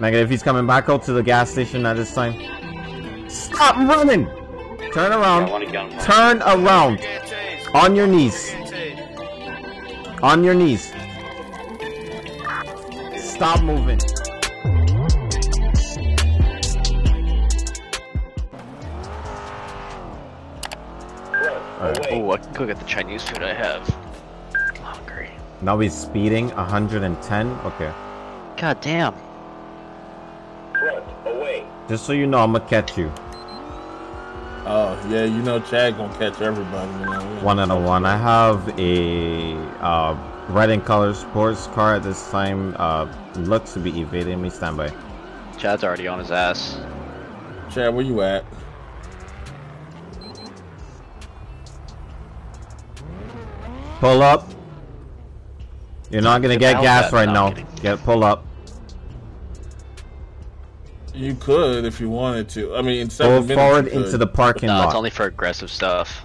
Negative, he's coming back out to the gas station at this time. Stop running! Turn around. Turn around. On your knees. On your knees. Stop moving. Oh, I can go get the Chinese food I have. I'm hungry. Now he's speeding 110. Okay. God damn. Just so you know, I'm gonna catch you. Oh yeah, you know Chad gonna catch everybody. You know. One out of one. I have a uh, red and color sports car at this time. Uh, looks to be evading me. Stand by. Chad's already on his ass. Chad, where you at? Pull up. You're not gonna get gas right now. Get pull up. You could if you wanted to. I mean, in Pull seven minutes forward into the parking No, lot. it's only for aggressive stuff.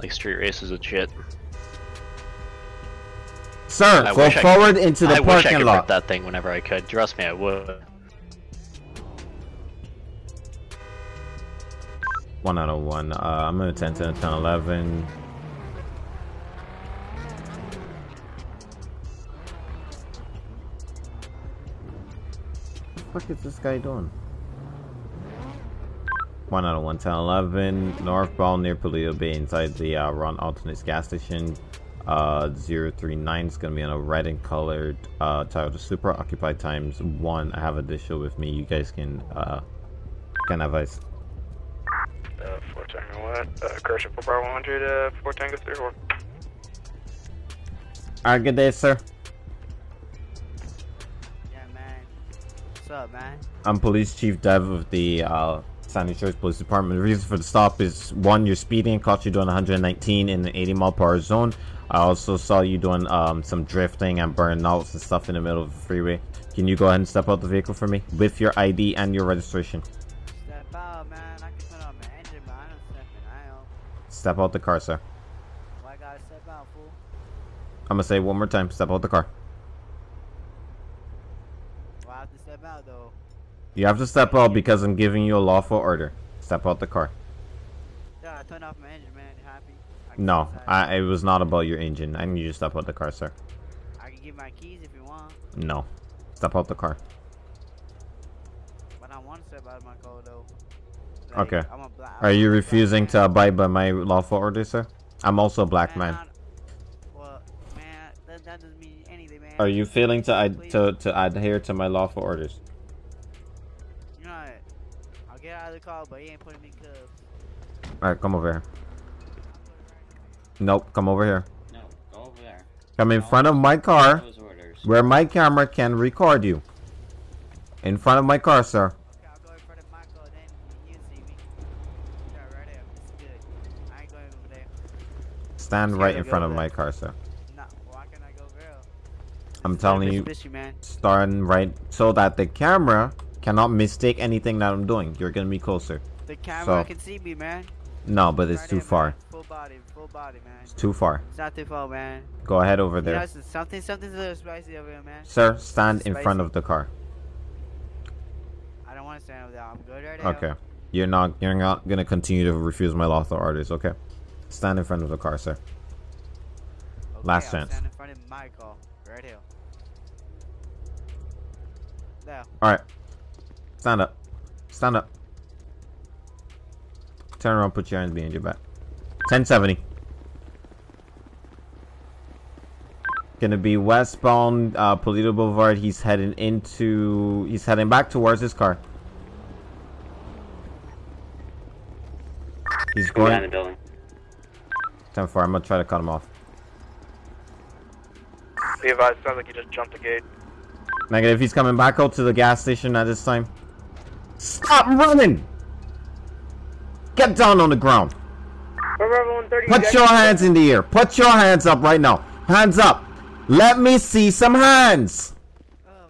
Like street races and shit. Sir, I pull wish I- forward into the I wish I parking could lot. rip that thing whenever I could. Trust me, I would. One out of one. Uh, I'm gonna 10, 10, 10, 11. What the fuck is this guy doing? One out of one, 10, 11. Northbound near Paleto Bay inside the uh, Ron Alternates gas station. Uh, 039 is gonna be on a red and colored uh, Toyota Supra. Occupied times one. I have a digital with me. You guys can uh, can advise. Uh, 4 Tango what? Uh, Correction 4 Bar 100, uh, 4 Tango 34. Alright, good day, sir. Yeah, man. What's up, man? I'm Police Chief Dev of the uh, San Diego Police Department. The reason for the stop is one, you're speeding, caught you doing 119 in the 80 mile per hour zone. I also saw you doing um, some drifting and burnouts and stuff in the middle of the freeway. Can you go ahead and step out the vehicle for me with your ID and your registration? Step out, man. I can turn on my engine, but I don't stepping out. Step out the car, sir. Why gotta step out, fool? I'm gonna say it one more time. Step out the car. Why I have to step out, though? You have to step out because I'm giving you a lawful order. Step out the car. Yeah, I turned off my engine, man. Happy? I No. I, it was not about your engine. I need you to step out the car, sir. I can give my keys if you want, No. Step out the car. but I want to step out of my car, though. Okay. I'm a black. Are you I'm a black refusing to abide by my lawful order, sir? I'm also a black man. I- Well, man, that, that doesn't mean anything, man. Are you failing to to to adhere to my lawful orders? I'll get out of the car, but he ain't putting me in cuffs. All right, come over here. Nope, come over here. No, go over there. Come in front of my car, where my camera can record you. In front of my car, sir. Okay, I'll go in front of my car, then you see me. Yeah, right there. It's good. I ain't going over there. Stand right in front of my car, sir. Nah, why can't I go girl? I'm telling you, Mitsubishi, starting right so that the camera cannot mistake anything that I'm doing. You're gonna be closer. The camera So- can see me, man. No, but it's Right too there, far. man. Full body, full body, man. It's too far. It's not too far, man. Go ahead over You know, there. it's something, something's a little spicy over here, man. Sir, stand in front of the car. I don't want to stand over there. I'm good right now. Okay. You're not you're not gonna continue to refuse my lawful orders, okay? Stand in front of the car, sir. Okay, Last I'll chance. Stand in front of my car, right here. There. Alright. Stand up. Stand up. Turn around, put your hands behind your back. 1070. Gonna be westbound uh Paleto Boulevard. He's heading into he's heading back towards his car. He's Behind the going building. 10 4. I'm gonna try to cut him off. Be advised, sounds like you just jumped the gate. Negative, he's coming back out to the gas station at this time. Stop running! Get down on the ground. Put your hands in the air. Put your hands up right now. Hands up. Let me see some hands.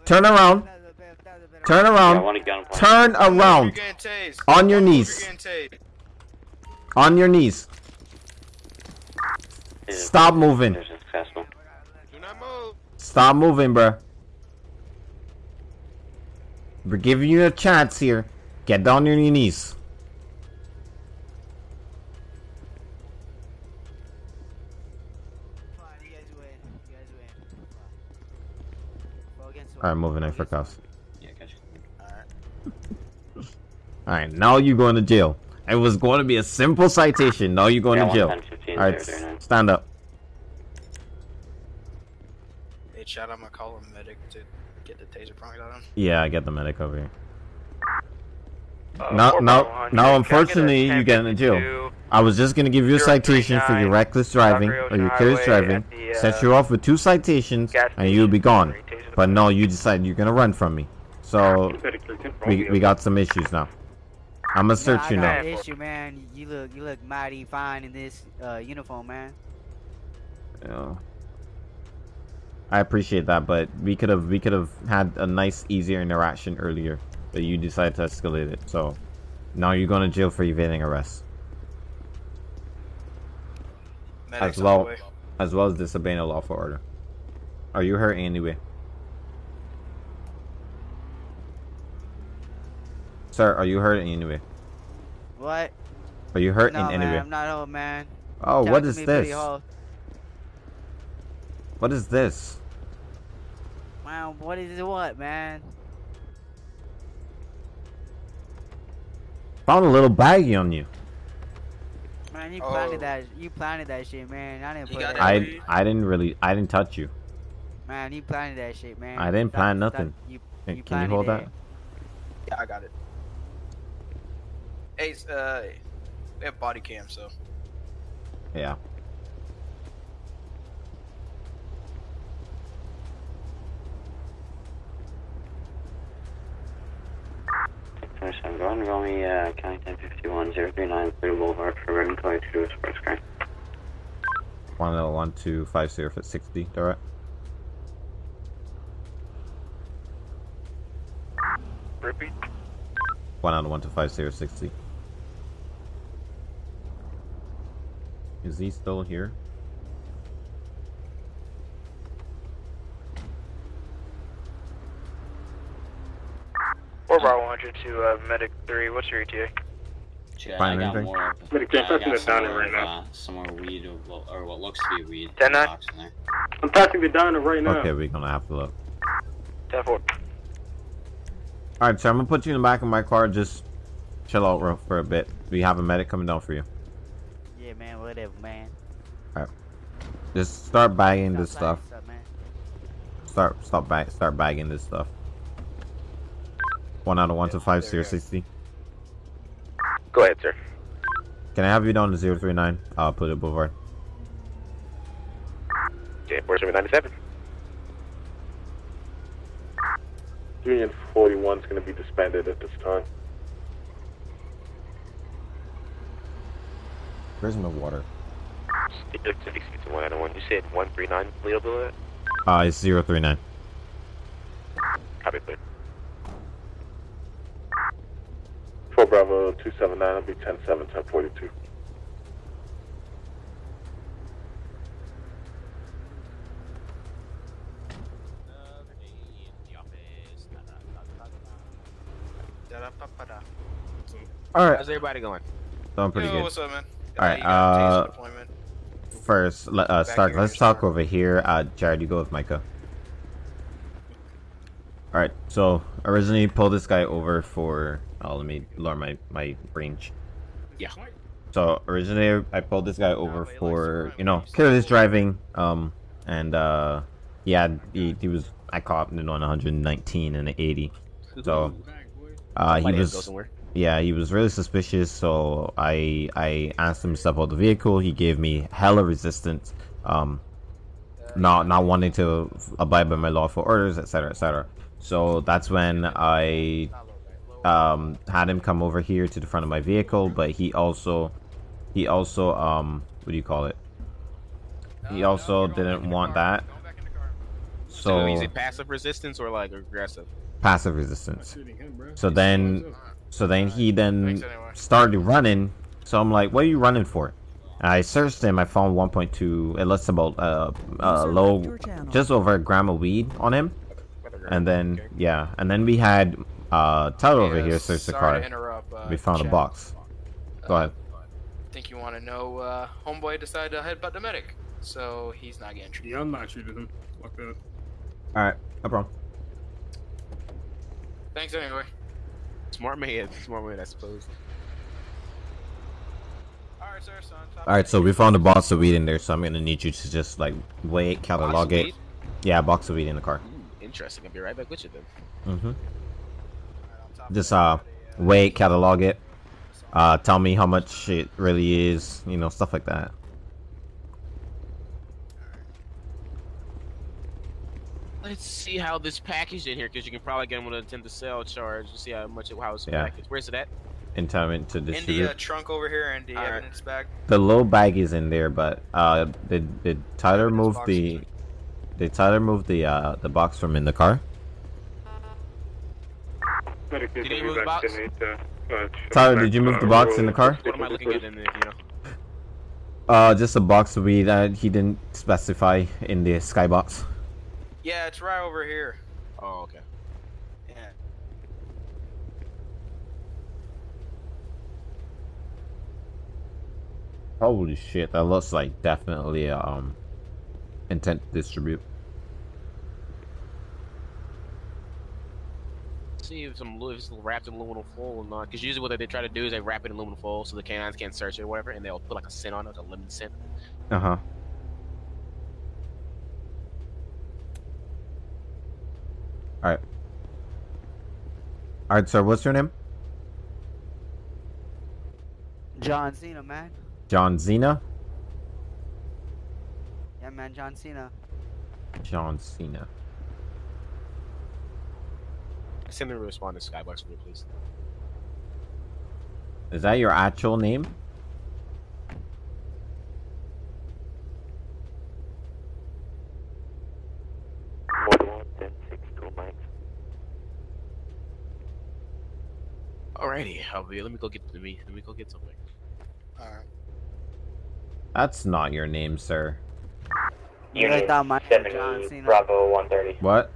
Turn around. Turn around. Turn around. On your knees. On your knees. Stop moving. Stop moving, bruh. We're giving you a chance here. Get down on your knees. Fine, you guys win. You guys win. Fine. Four against one. Alright, moving in for cuffs. Yeah, gotcha. Alright, now you're going to jail. It was going to be a simple citation. Now you're going Yeah, to jail. Alright, stand up. Hey, Chad, I'm gonna call a medic to get the taser pointed on him. Yeah, I get the medic over here. Uh, Now, 4 now, now, Can get unfortunately, you get in jail. I was just gonna give you a citation for your reckless driving or your careless driving, at the, set uh, you off with two citations, and you'll be gone. But no, you decided you're gonna run from me. So we we got some issues now. I'm gonna Nah, search I you got now. an issue, man. You look, you look mighty fine in this uh, uniform, man. Yeah. I appreciate that, but we could have we could have had a nice, easier interaction earlier, but you decided to escalate it. So now you're going to jail for evading arrest, Medic's as well as well as disobeying a lawful order. Are you hurt anyway? Sir, are you hurt in any way? What? Are you hurt no, in any way? I'm not old, man. Oh, Talk what is this? What is this? Man, what is it? What, man? Found a little baggie on you. Man, you planted Oh. that. You planted that shit, man. I didn't You put that. it? I Weed? I didn't really I didn't touch you. Man, you planted that shit, man. I didn't Stop- plan stop- nothing. You, Can, you can you hold it. that? Yeah, I got it. Hey, uh, we have body cam, so Yeah. First, I'm going roll me, uh, County 1051 039 Blue Boulevard for Ribbon Color to do a sports car. One oh one two five zero for sixty. Alright. Repeat. One out of one to five zero sixty. Is he still here? Four Bravo 100 to uh, Medic 3. What's your ETA? Chad, Find I got anything? more. Of, But it can't I touch got it some down more right of, now. uh, some more weed or, what- or what looks to be weed. Ten the nine? in there. I'm passing the diner right now. Okay, we're gonna have to look. 10 4. Alright, so I'm gonna put you in the back of my car. Just chill out real for a bit. We have a medic coming down for you. Yeah, man. Whatever, man. Alright. Just start bagging this Stop stuff. planting man. Start stop bag start bagging this stuff. One out of one to five zero sixty. Go ahead, sir. Can I have you down to zero three nine? I'll put it boulevard. Okay, 4797. Union 41 is going to be disbanded at this time. Where's my water? One out of one. You said 139 Leo Boulevard? Uh, it's zero three nine. Copy, please. 4 Bravo 279 will be 10 7 10 42. da-da-pa-pa-da. All right, How's everybody going? doing pretty Yo, good. what's up, man? Alright, you got uh, appointment. First, let, uh, Back Stark. here, Let's talk Stark. over here. Uh, Jared, you go with Micah. All right. So originally, pull this guy over for. Oh, let me lower my my range. Yeah. So originally, I pulled this guy over but he likes to for you know when he's careless driving. Um, and uh, yeah, he, he was. I caught him on 119 and an 80. So, uh, he was. Yeah, he was really suspicious, so I I asked him to step out the vehicle. He gave me hella resistance, um, not not wanting to abide by my lawful orders, etc., etc. So that's when I um had him come over here to the front of my vehicle, but he also he also um what do you call it? He also didn't want that, So, is so it passive resistance or like aggressive? passive resistance. So then So then he then started running. So I'm like, "What are you running for?" I searched him. I found 1.2. It lists about uh, uh low, just over a gram of weed on him. And then yeah, and then we had Uh, Tyler over Yeah, here searched the car. uh, we found a box. Go ahead. I think you want to know, uh, homeboy decided to headbutt the medic, so he's not getting treated. Yeah, I'm not treating him. Fuck that. All right, no problem. Thanks anyway. Smart man, smart man, I suppose. Alright, sir, so All right, so we found a box of weed in there, so I'm gonna need you to just like weigh it, catalog of it. weed? Yeah, box of weed in the car. Interesting. I'll be right back with you then. Mm-hmm. Just uh, weigh it, catalog it. Uh, tell me how much it really is. You know, stuff like that. Let's see how this packaged in here, because you can probably get them with an attempt to sell charge. to see how much it, how it's Yeah. packaged. Where's it at? Entitlement to in the uh, trunk over here and the Alright. evidence bag. The low bag is in there, but uh, did did Tyler move box the? Did Tyler move the uh the box from in the car? Did he move the box? to need, uh, uh, Tyler, did you move the box in the car? What am I looking at in there, you know? Uh, just a box of weed that he didn't specify in the skybox. Yeah, it's right over here. Oh, okay. Yeah. Holy shit, that looks like definitely um intent to distribute. See if some if it's wrapped in aluminum foil or not. Because usually what they try to do is they wrap it in aluminum foil so the canines can't search it or whatever, and they'll put like a scent on it, like a lemon scent. Uh huh. All right. All right, sir. What's your name? John Cena, man. John Cena. Yeah, man, John Cena. John Cena. Send them a respond to Skybox for me, please. Is that your actual name? Alrighty, I'll be, let me go get let me let me go get something. Alright. That's not your name, sir. You really thought my John Cena? Bravo 130. What?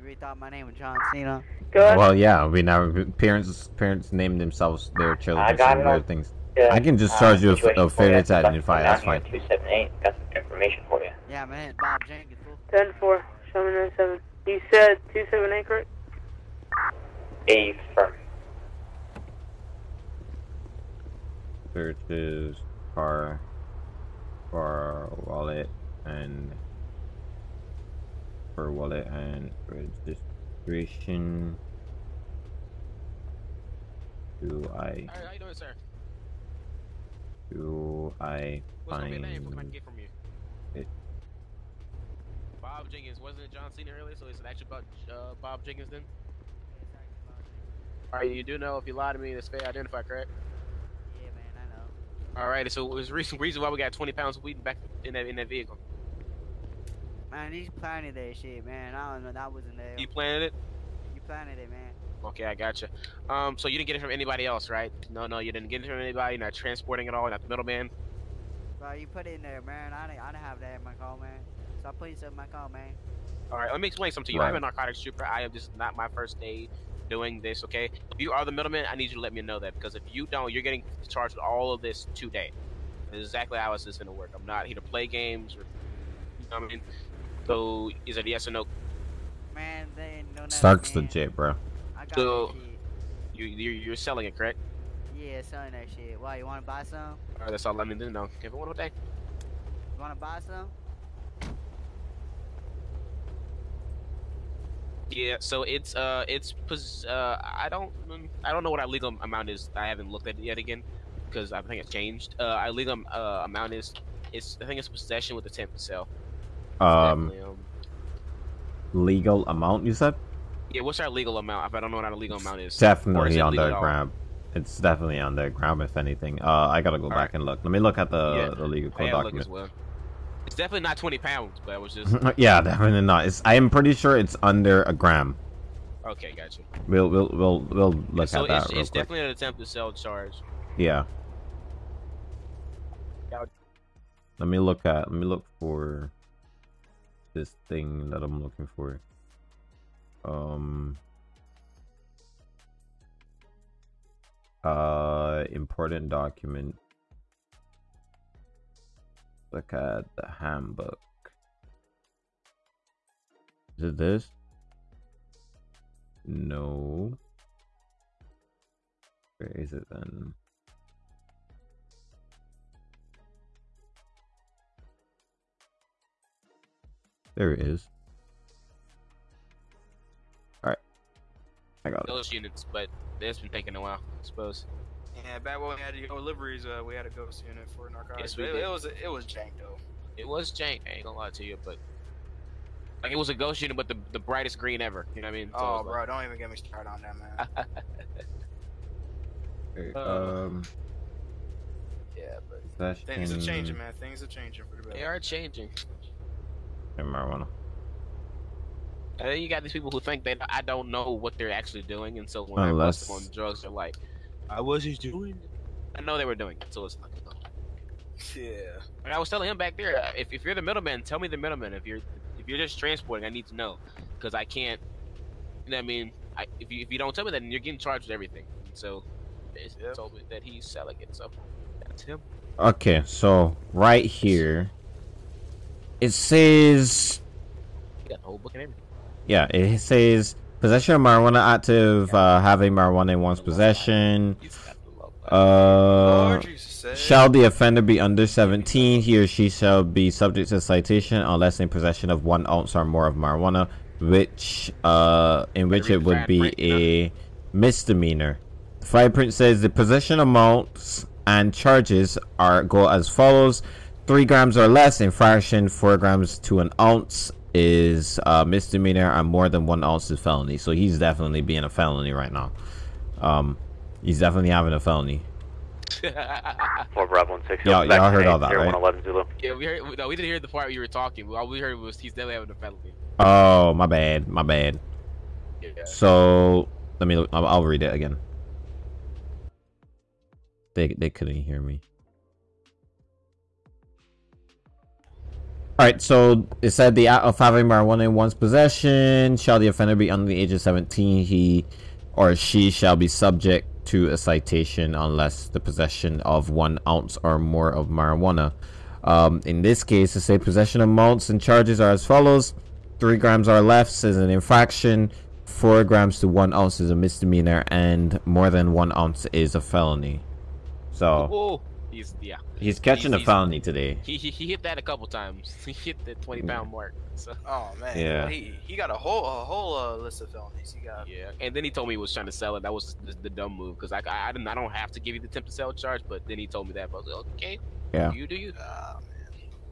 You really thought my name was John Cena? Well, yeah. We never parents parents named themselves their children I got it weird things. Yeah, I can just uh, charge you a, situation a for you. failure to I've got That's fine. 278. Got some information for you. Yeah, man, Bob Jenkins. fool. 10 4, show me 97. You said 278, correct? A firm. Searches car for wallet and for wallet and registration. Do I Alright, how you doing, sir? do I What's gonna be a name? What can I find get from you? it? Bob Jenkins. Wasn't it John Cena earlier? So is it actually about uh, Bob Jenkins then? Alright, you do know if you lie to me, that's fair identify, correct? Yeah, man, I know. Alright, so it was reason reason why we got 20 pounds of weed back in that in that vehicle. Man, he's planning that shit, man. I don't know. That wasn't there. You planted it? You planted it, man. Okay, I gotcha. Um, so you didn't get it from anybody else, right? No, no, you didn't get it from anybody. You're not transporting it all. You're not the middleman. Bro, you put it in there, man. I didn't, I didn't have that in my car, man. So I put it in my car, man. All right, let me explain something to you. Right. I'm a narcotics trooper. I am just not my first day doing this. Okay, if you are the middleman, I need you to let me know that because if you don't, you're getting charged with all of this today. This is exactly how it's going to work. I'm not here to play games or. You know what I mean? So is it yes or no? Man, they ain't know nothing, Stark's man. legit, bro. I got So you you're, you're selling it, correct? Yeah, selling that shit. Why, you want to buy some? All right, that's all. Let me know. Give it one more day. You want to buy some? Yeah, so it's uh it's pos- uh I don't I don't know what our legal amount is. I haven't looked at it yet again because I think it's changed. Uh, our legal uh, amount is it's I think it's possession with the ten to sell. Um, um, legal amount you said? yeah, what's our legal amount? If I don't know what our legal amount is. Is Definitely the gram. It's definitely on the gram, if anything. Uh, I gotta go back Alright. and look. Let me look at the Yeah, the legal code document. as well. It's definitely not twenty pounds, but it was just yeah, definitely not. It's. I am pretty sure it's under a gram. okay. Gotcha. We'll we'll we'll we'll look so at that it's, real it's quick. definitely an attempt to sell charge. Yeah. Yeah. Let me look at. Let me look for this thing that I'm looking for. Um. Uh, important document. Look at the handbook. Is it this? No. Where is it then? There it is. Alright. I got it. Those units, but it's been taking a while, I suppose. Yeah, back when we had your deliveries, uh, we had a ghost unit for narcotics. Yes, we it, did. it was it was jank though. It was jank. I ain't gonna lie to you, but like it was a ghost unit, but the the brightest green ever. You know what I mean? So oh, it was bro, don't even get me started on that, man. Okay, Uh, um, yeah, but possession things are changing, man. Things are changing for the better. They are changing. And marijuana. And then you got these people who think that I don't know what they're actually doing, and so when I Unless- bust them on drugs, they're like, "I was just doing." it." I know they were doing it, so it's like. Yeah. And I was telling him back there, uh, if, if you're the middleman, tell me the middleman. If you're if you're just transporting, I need to know because I can't. You know what I mean? I, if you if you don't tell me that, then you're getting charged with everything. And so, they told me that he's selling it. So that's him. Okay, so right here, it says, He got the whole book and everything. yeah, it says possession of marijuana active, uh, having marijuana in one's possession. Uh, shall the offender be under 17, he or she shall be subject to citation unless in possession of one ounce or more of marijuana, which, uh, in which it would be a misdemeanor. The fine print says the possession amounts and charges are go as follows: three grams or less infraction, four grams to an ounce is uh, misdemeanor, and more than one ounce is felony. So he's definitely being a felony right now. Um, he's definitely having a felony. Four Bravo and six. Y'all- y'all heard all that, right? one eleven Zulu. Yeah, we heard. No, we didn't hear the part you were talking. All we heard was he's definitely having a felony. Oh, my bad, my bad. Yeah. So let me. I'll, I'll read it again. They they couldn't hear me. All right, so it said the act of having marijuana in one's possession shall the offender be under the age of 17, he or she shall be subject to a citation unless the possession of one ounce or more of marijuana. Um, in this case, to say possession amounts and charges are as follows: three grams or less is an infraction, four grams to one ounce is a misdemeanor, and more than one ounce is a felony. So Oh, he's yeah. he's catching a he's- felony today. He, he he hit that a couple times. He hit the twenty pound mark. So. Oh man. Yeah. He he got a whole a whole uh, list of felonies. He got. Yeah, and then he told me he was trying to sell it. That was the, the dumb move because I, I I didn't I don't have to give you the attempt to sell charge, but then he told me that. But I was like, okay, Yeah. you do you. Ah,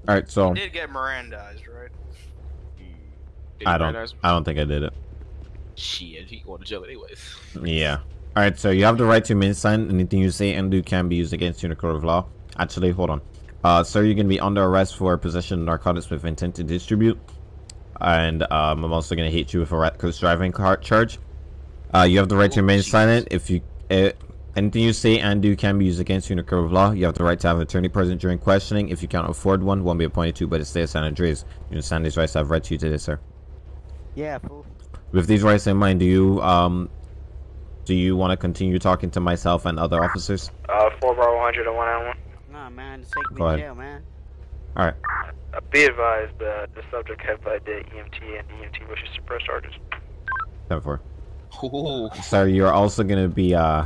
All right, so He did get Mirandized, right? Did I don't. Mirandize? I don't think I did it. Shit, he going to jail anyways. Yeah. All right. So you have the right to remain silent. Anything you say and do can be used against you in a court of law. Actually, hold on. Uh, sir, you're gonna be under arrest for possession of narcotics with intent to distribute, and um, I'm also gonna hit you with a reckless driving car charge. Uh, you have the right to remain silent. If you uh, anything you say and do can be used against you in a court of law. You have the right to have an attorney present during questioning. If you can't afford one, one will be appointed to by the state of San Andreas. You understand these rights I've read to you today, sir. Yeah, fool. With these rights in mind, do you um do you want to continue talking to myself and other officers? Uh, 4 Bravo 100 and 1 1. Nah, man, just take me Go to ahead. jail, man. All right. Uh, be advised that the subject had by the EMT and EMT wishes to press charges. Ten four. Sir, you're also gonna be uh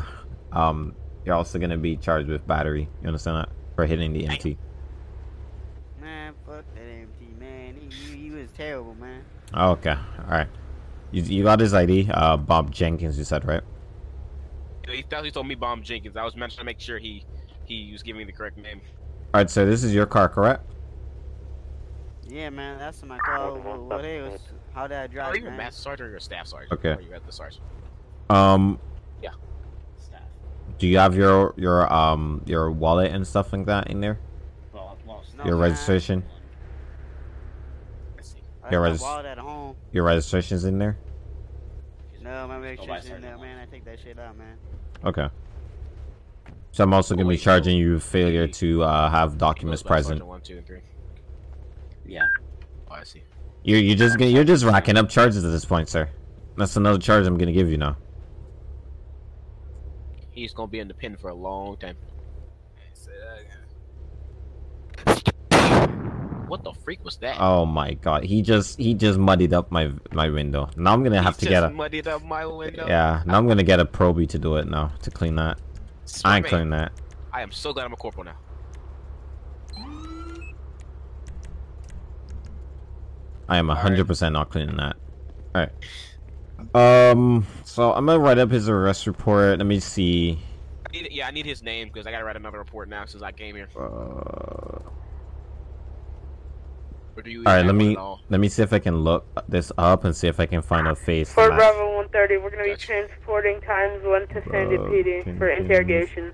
um you're also gonna be charged with battery. You understand that for hitting the EMT. Man, fuck that EMT, man. He, he, he was terrible, man. Okay. All right. You you got his ID. Uh, Bob Jenkins. You said right. He thought he told me Bomb Jenkins. I was meant to make sure he he was giving me the correct name. All right. So this is your car, correct? Yeah, man, that's my car. What, what else? How did I drive? Are you a master sergeant or a staff sergeant? Okay. Or you at the sergeant? Um. Yeah. Staff. Do you have your your um your wallet and stuff like that in there? Well, well, No, your man. registration. Your got my regis- wallet at home. Your registration's in there. No, my by registration's in there, man. I take that shit out, man. Okay. So I'm also gonna be charging you failure to uh, have documents present. One, two, and three. Yeah. Oh, I see. You're you just gonna, you're just racking up charges at this point, sir. That's another charge I'm gonna give you now. He's gonna be in the pen for a long time. Say that again. What the freak was that? Oh my god, he just he just muddied up my my window. Now I'm gonna have to get a muddied up my window. yeah. Now I'm gonna get a probie to do it now to clean that. I ain't clean that. I am so glad I'm a corporal now. I am hundred percent not cleaning that. All right. Um. So I'm gonna write up his arrest report. Let me see. I need, yeah, I need his name because I gotta write another report now since I came here. Uh, Or do you all right. Let me all? let me see if I can look this up and see if I can find a face. For match. Bravo 130, we're going to be transporting times 1 to Sandy PD for interrogation.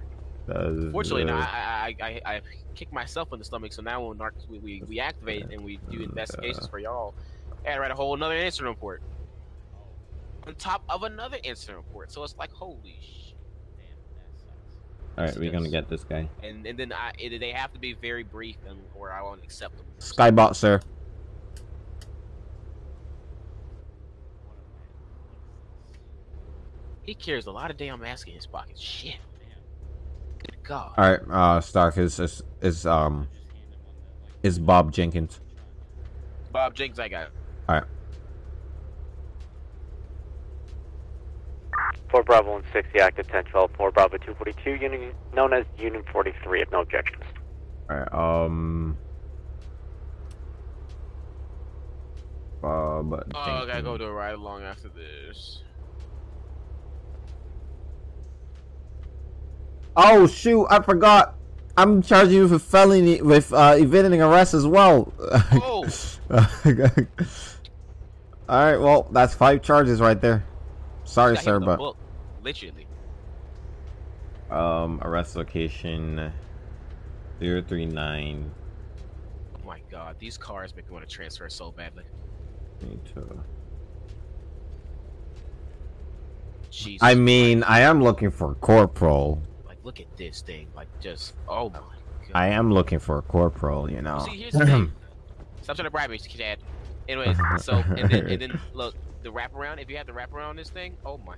Fortunately, no, I, I, I, I kicked myself in the stomach, so now when narc- we, we, we activate and we do investigations for y'all, I write a whole another incident report. On top of another incident report, so it's like, holy sh! All right, we're gonna get this guy. And and then I, it, they have to be very brief, and or I won't accept them. Skybot, sir. He carries a lot of damn mask in his pocket. Shit. Good God. All right, uh, Stark is is is um is Bob Jenkins. Bob Jenkins, I got. All right. Fort Bravo 160, active 1012, Fort Bravo 242, unit known as Unit 43, if no objections. All right. Um. Bob. Oh, I gotta Jenkins. go to a ride along after this. Oh shoot! I forgot. I'm charging you for felony with uh, evading arrest as well. Oh. All right. Well, that's five charges right there. Sorry, sir, but book, literally. um, arrest location zero three nine. Oh my God, these cars make me want to transfer so badly. Need to. Jesus. I mean, I am looking for a corporal. Like, look at this thing. Like, just oh my God. I am looking for a corporal. You know. See, here's the thing. Stop trying to bribe me, Chad. Anyways, so and then and then look the wraparound. If you have the wraparound on this thing, oh my.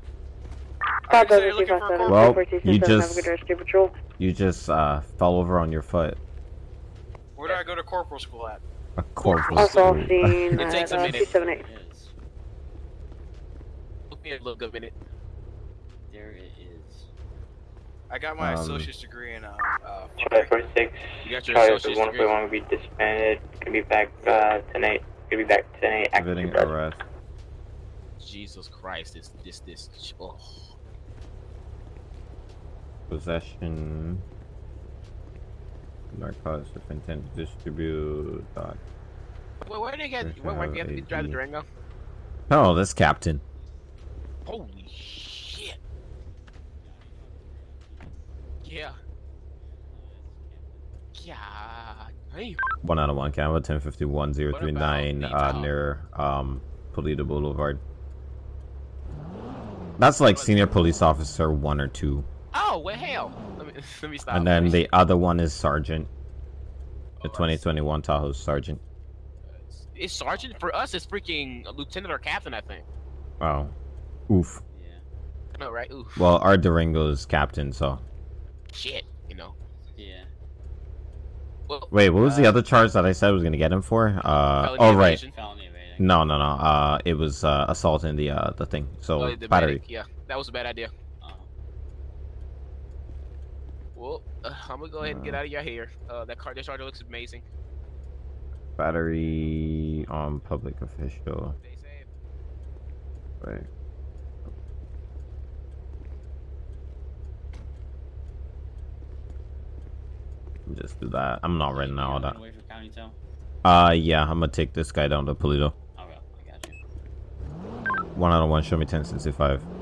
Five so Bravo you're looking a 257, Well, you just- a good rescue patrol. You just uh, fell over on your foot. Where do I go to corporal school at? A corporal. Also school. seen It takes at a uh, minute. 278. Look me a little good minute. There it is. I got my Um, associate's degree in uh, uh Charlie 46, You got your Charlie associate's degree. 141 will be disbanded, gonna be back uh, tonight, gonna be back tonight, active Evading arrest. Jesus Christ, this this this. Oh. Possession. Narcotics with intent to distribute. Dot. Where, did they get? Where, where have to drive the. Durango? Oh, this captain. Holy shit! Yeah. Yeah. Hey. One out of one. Canva ten fifty one zero three nine. Uh, near um, Paleto Boulevard. That's like senior police officer one or two, Oh well, hell. Let me let me stop. and then the other one is sergeant. The Oh, twenty twenty one Tahoe sergeant. It's sergeant for us. It's freaking lieutenant or captain, I think. Wow. Oof. Yeah. No, right? Oof. Well, our Durango is captain, so. shit. You know. Yeah. Well, Wait, what was the uh, other charge that I said I was gonna get him for? Uh, oh right. Felony evading. No, no, no. Uh, it was uh, assault in the uh the thing. So Oh, the battery. medic, Yeah, that was a bad idea. Uh, Well, uh, I'm gonna go ahead and get out of your hair. Uh, that car discharger looks amazing. Battery on public official. Stay safe. Right. Just do that. I'm not writing all that. Wait for county tow. Uh, yeah, I'm gonna take this guy down to Paleto. Okay, I got you. One out of one. Show me 1065.